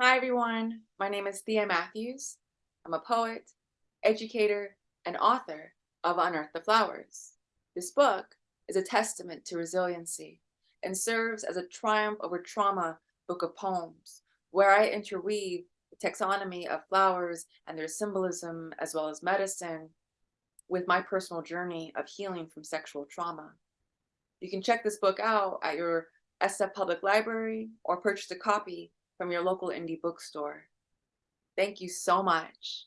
Hi, everyone. My name is Thea Matthews. I'm a poet, educator, and author of Unearth the Flowers. This book is a testament to resiliency and serves as a triumph over trauma book of poems, where I interweave the taxonomy of flowers and their symbolism, as well as medicine, with my personal journey of healing from sexual trauma. You can check this book out at your SF Public Library or purchase a copy from your local indie bookstore. Thank you so much.